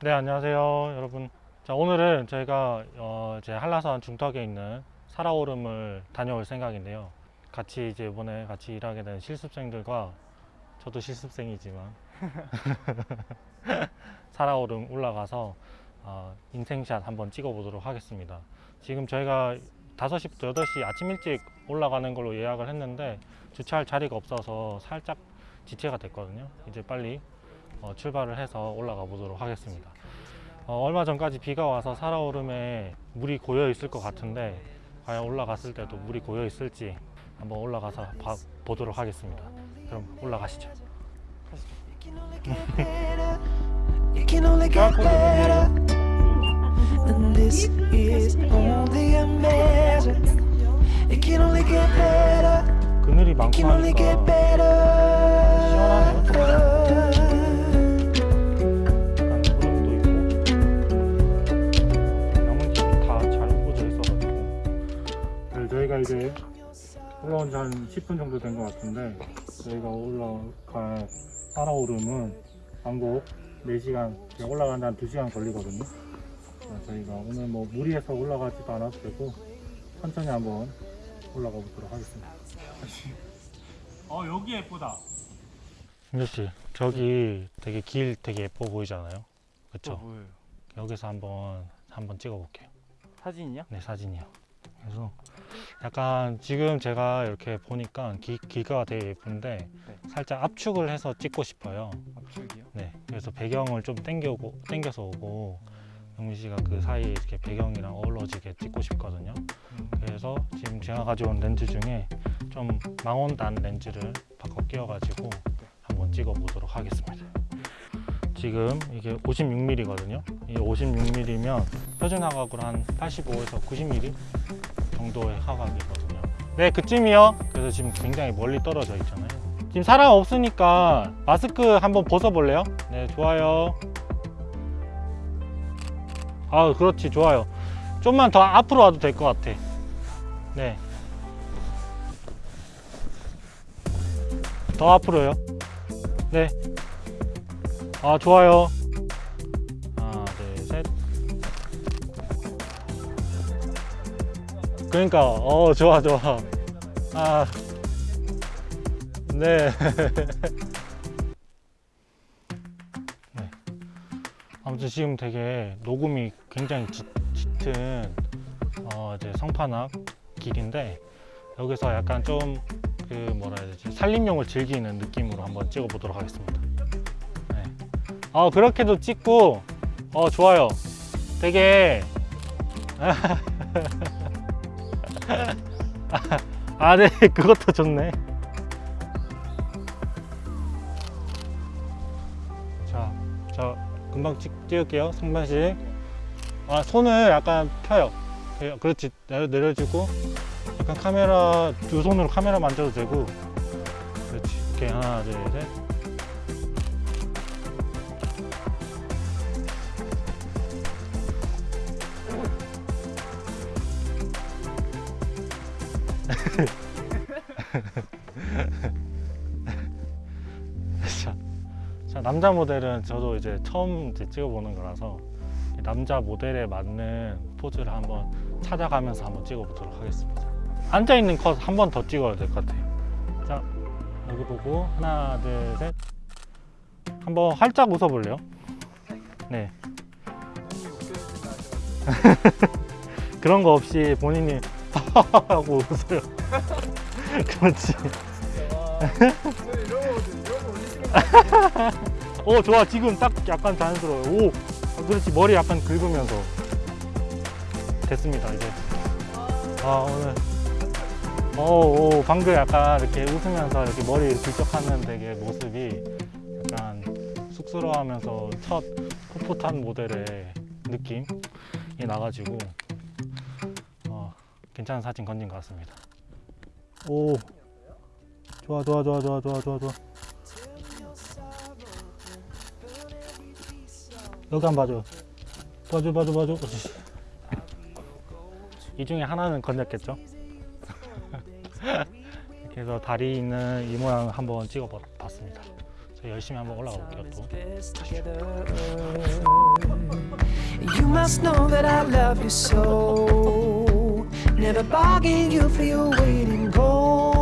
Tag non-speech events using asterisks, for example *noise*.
네 안녕하세요 여러분. 자 오늘은 저희가 어, 제 한라산 중턱에 있는 살아오름을 다녀올 생각인데요. 같이 이제 이번에 같이 일하게 된 실습생들과 저도 실습생이지만 *laughs* 살아오름 올라가서 어, 인생샷 한번 찍어 보도록 하겠습니다. 지금 저희가 5시부터 8시 아침 일찍 올라가는 걸로 예약을 했는데 주차할 자리가 없어서 살짝 지체가 됐거든요. 이제 빨리 어, 출발을 해서 올라가 보도록 하겠습니다. 어, 얼마 전까지 비가 와서 살아오름에 물이 고여 있을 것 같은데 과연 올라갔을 때도 물이 고여 있을지 한번 올라가서 봐- 보도록 하겠습니다. 그럼 올라가시죠. *laughs* 그늘이 많고 하니까 저희가 이제 올라온 지 한 10분 정도 된 것 같은데 저희가 올라갈 살아오름은 왕복 4시간 올라가는데 한 2시간 걸리거든요 그래서 저희가 오늘 뭐 무리해서 올라가지도 않아도 되고 천천히 한번 올라가 보도록 하겠습니다 어 여기 예쁘다 민조씨 저기 되게 길 되게 예뻐 보이잖아요 그쵸? 뭐예요? 여기서 한번 한번 찍어 볼게요 사진이요? 네 사진이요 그래서 약간 지금 제가 이렇게 보니까 기, 길가 되게 예쁜데 네. 살짝 압축을 해서 찍고 싶어요. 압축이요? 네 그래서 배경을 좀 당겨오고 당겨서 오고 영민 씨가 그 사이에 이렇게 배경이랑 어우러지게 찍고 싶거든요. 그래서 지금 제가 가져온 렌즈 중에 좀 망원단 렌즈를 바꿔 끼워가지고 한번 찍어 보도록 하겠습니다. 지금 이게 56mm거든요. 이 56mm면 표준 화각으로 한 85에서 90mm 정도의 화각이거든요 네 그쯤이요 그래서 지금 굉장히 멀리 떨어져 있잖아요 지금 사람 없으니까 마스크 한번 벗어볼래요? 네 좋아요 아 그렇지 좋아요 좀만 더 앞으로 와도 될 것 같아 네. 더 앞으로요. 네. 아, 좋아요. 그러니까, 어, 좋아, 좋아. 아, 네. *laughs* 네. 아무튼 지금 되게 녹음이 굉장히 짙, 짙은 어, 이제 성판악 길인데 여기서 약간 좀 그 뭐라 해야 되지 산림용을 즐기는 느낌으로 한번 찍어 보도록 하겠습니다. 네. 어 그렇게도 찍고 어 좋아요. 되게 *laughs* 아 네 *laughs* 그것도 좋네. 자, 자 금방 찍, 찍을게요. 상반씩. 아 손을 약간 펴요. 예, 그렇지 내려, 내려주고 약간 카메라 두 손으로 카메라 만져도 되고 그렇지 이렇게 하나 둘셋 *laughs* 자, 자 남자 모델은 저도 이제 처음 이제 찍어보는 거라서 남자 모델에 맞는 포즈를 한번 찾아가면서 한번 찍어보도록 하겠습니다. 앉아 있는 컷 한 번 더 찍어야 될 것 같아요. 자 여기 보고 하나 둘 셋. 한번 활짝 웃어볼래요? 네. *laughs* 그런 거 없이 본인이 *laughs* 하고 웃어요. *laughs* 그렇지. 오 좋아 지금 딱 약간 자연스러워요. 오 어, 그렇지 머리 약간 긁으면서 됐습니다 이제. 아 오늘 오, 오 방금 약간 이렇게 웃으면서 이렇게 머리 긁적하는 되게 모습이 약간 쑥스러워하면서 첫 풋풋한 모델의 느낌이 나가지고 어, 괜찮은 사진 건진 것 같습니다. 오. 좋아 좋아 좋아 좋아 좋아 좋아 좋아. 여기 한번 봐줘. 봐줘 봐줘 봐줘. 이 중에 하나는 건졌겠죠? *laughs* 이렇게 해서 다리 있는 이 모양 한번 찍어 봤습니다. 열심히 한번 올라가 볼게요 또. Never bargain you for your weight in gold.